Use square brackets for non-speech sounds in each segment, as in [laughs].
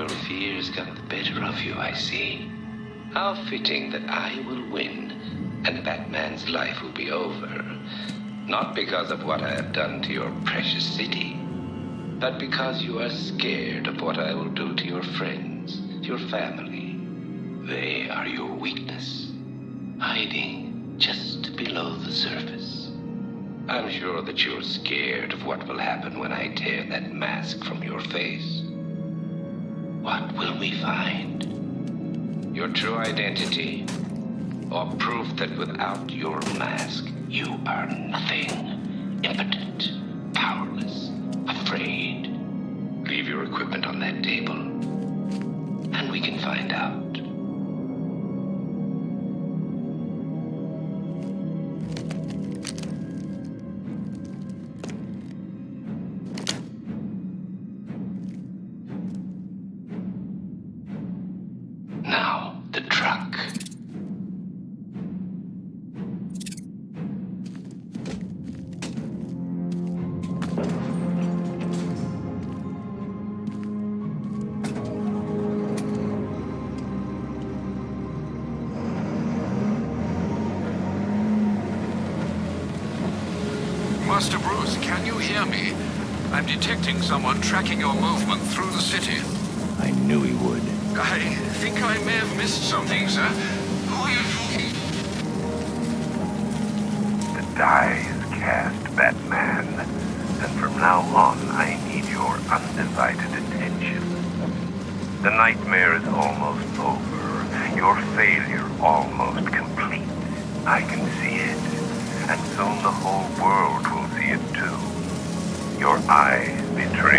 Your fears got the better of you, I see. How fitting that I will win and Batman's life will be over. Not because of what I have done to your precious city, but because you are scared of what I will do to your friends, your family. They are your weakness, hiding just below the surface. I'm sure that you're scared of what will happen when I tear that mask from your face. What will we find? Your true identity? Or proof that without your mask, you are nothing, impotent, powerless, afraid? Leave your equipment on that table, and we can find out. Master Bruce, can you hear me? I'm detecting someone tracking your movement through the city. I knew he would. I think I may have missed something, sir. Who are you talking? The die is cast, Batman. And from now on, I need your undivided attention. The nightmare is almost over. Your failure almost complete. I can see it. And soon the whole world will it too. Your eyes betray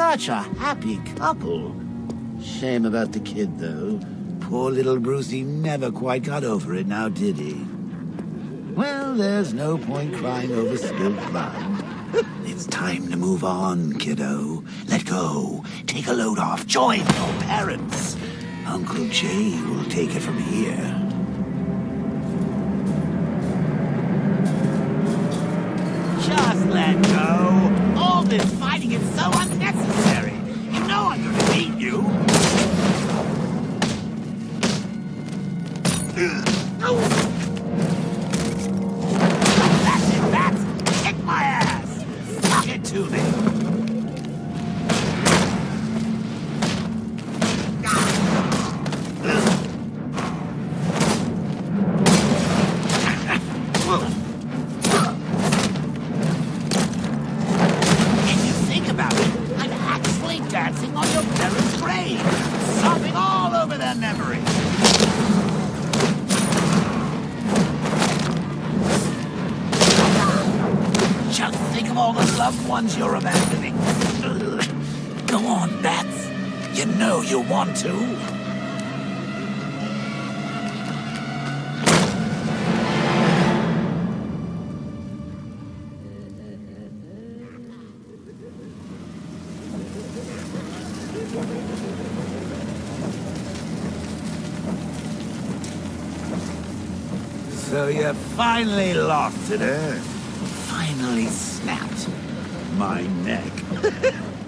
Such a happy couple. Shame about the kid, though. Poor little Brucey never quite got over it now, did he? Well, there's no point crying over spilled blood. [laughs] It's time to move on, kiddo. Let go. Take a load off. Join your parents. Uncle Jay will take it from here. Just let go. Fighting is so unnecessary. You know I'm gonna beat you. Bats. Kick my ass. It to me. If [laughs] all the loved ones you're abandoning. Go on, Bats. You know you want to. So you finally lost it, eh? Finally snapped my neck. [laughs]